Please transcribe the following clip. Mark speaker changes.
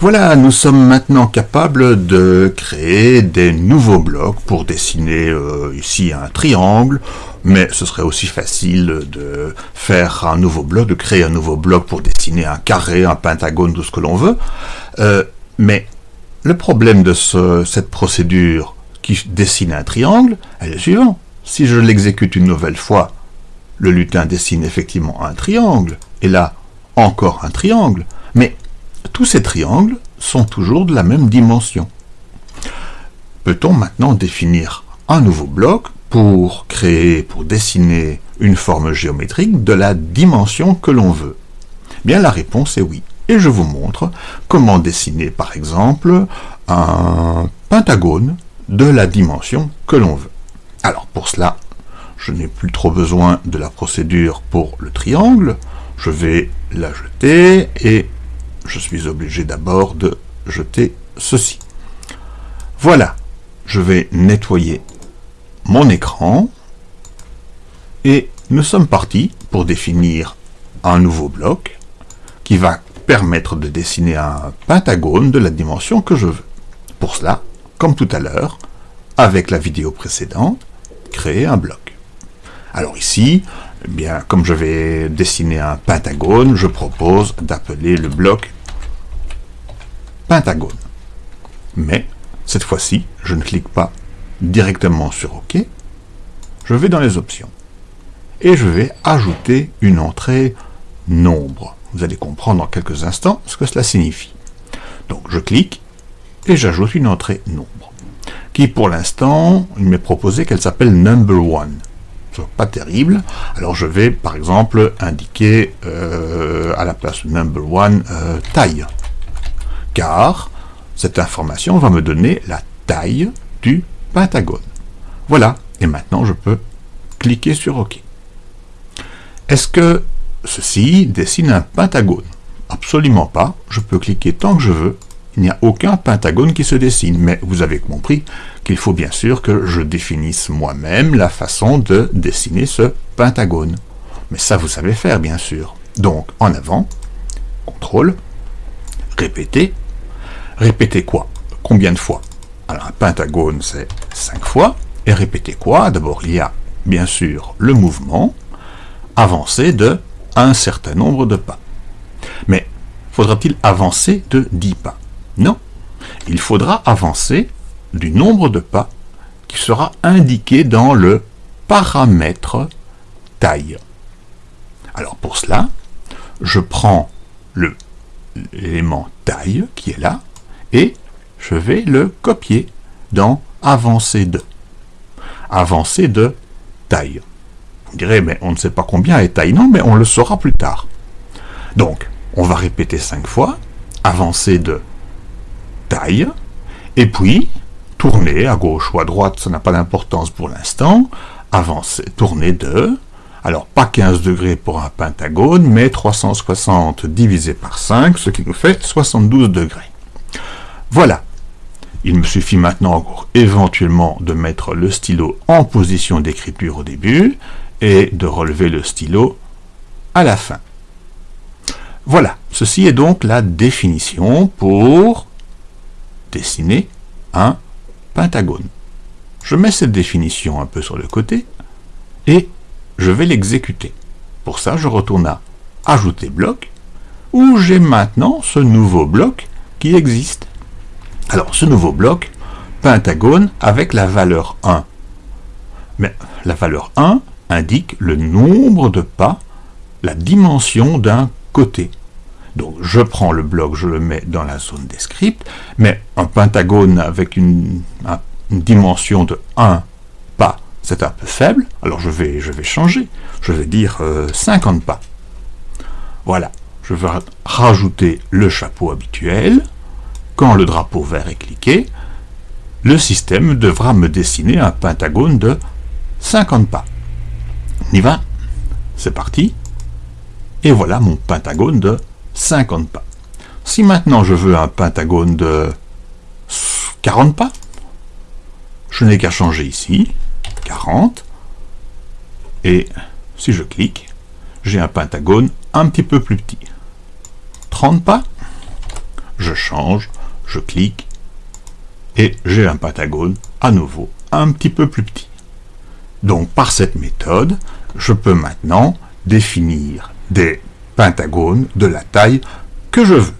Speaker 1: Voilà, nous sommes maintenant capables de créer des nouveaux blocs pour dessiner euh, ici un triangle, mais ce serait aussi facile de faire un nouveau bloc, de créer un nouveau bloc pour dessiner un carré, un pentagone, tout ce que l'on veut. Euh, mais le problème de cette procédure qui dessine un triangle est le suivant. Si je l'exécute une nouvelle fois, le lutin dessine effectivement un triangle, et là, encore un triangle, mais tous ces triangles sont toujours de la même dimension. Peut-on maintenant définir un nouveau bloc pour créer, pour dessiner une forme géométrique de la dimension que l'on veut? Bien la réponse est oui. Et je vous montre comment dessiner par exemple un pentagone de la dimension que l'on veut. Alors pour cela, je n'ai plus trop besoin de la procédure pour le triangle. Je vais la jeter et je suis obligé d'abord de jeter ceci. Voilà, je vais nettoyer mon écran et nous sommes partis pour définir un nouveau bloc qui va permettre de dessiner un pentagone de la dimension que je veux. Pour cela, comme tout à l'heure, avec la vidéo précédente, créer un bloc. Alors ici, eh bien, comme je vais dessiner un pentagone, je propose d'appeler le bloc pentagone. Mais, cette fois-ci, je ne clique pas directement sur OK, je vais dans les options. Et je vais ajouter une entrée nombre. Vous allez comprendre dans quelques instants ce que cela signifie. Donc je clique et j'ajoute une entrée nombre, qui pour l'instant, il m'est proposé qu'elle s'appelle number one. Pas terrible. Alors je vais par exemple indiquer euh, à la place number one euh, taille car cette information va me donner la taille du pentagone. Voilà, et maintenant je peux cliquer sur OK. Est-ce que ceci dessine un pentagone? Absolument pas, je peux cliquer tant que je veux, il n'y a aucun pentagone qui se dessine, mais vous avez compris qu'il faut bien sûr que je définisse moi-même la façon de dessiner ce pentagone. Mais ça vous savez faire bien sûr. Donc en avant, contrôle, répéter, Répéter quoi? Combien de fois? Alors un pentagone, c'est 5 fois. Et répéter quoi? D'abord, il y a bien sûr le mouvement, avancer de un certain nombre de pas. Mais faudra-t-il avancer de 10 pas? Non. Il faudra avancer du nombre de pas qui sera indiqué dans le paramètre taille. Alors pour cela, je prends l'élément taille qui est là, et je vais le copier dans avancer de. Avancer de taille. Vous direz, mais on ne sait pas combien est taille. Non, mais on le saura plus tard. Donc, on va répéter cinq fois, avancer de taille, et puis tourner à gauche ou à droite, ça n'a pas d'importance pour l'instant, avancer, tourner de, alors pas 15 degrés pour un pentagone, mais 360 divisé par 5, ce qui nous fait 72 degrés. Voilà. Il me suffit maintenant encore éventuellement de mettre le stylo en position d'écriture au début et de relever le stylo à la fin. Voilà, ceci est donc la définition pour dessiner un pentagone. Je mets cette définition un peu sur le côté et je vais l'exécuter. Pour ça, je retourne à Ajouter bloc, où j'ai maintenant ce nouveau bloc qui existe. Alors, ce nouveau bloc, pentagone avec la valeur 1. Mais la valeur 1 indique le nombre de pas, la dimension d'un côté. Donc je prends le bloc, je le mets dans la zone des scripts, mais un pentagone avec une, dimension de 1 pas, c'est un peu faible, alors je vais, je vais changer, je vais dire 50 euh, pas. Voilà, je vais rajouter le chapeau habituel, quand le drapeau vert est cliqué, le système devra me dessiner un pentagone de 50 pas. On y va C'est parti. Et voilà mon pentagone de 50 pas. Si maintenant je veux un pentagone de 40 pas, je n'ai qu'à changer ici, 40, et si je clique, j'ai un pentagone un petit peu plus petit. 30 pas, je change, je clique, et j'ai un pentagone à nouveau un petit peu plus petit. Donc par cette méthode, je peux maintenant définir des pentagones de la taille que je veux.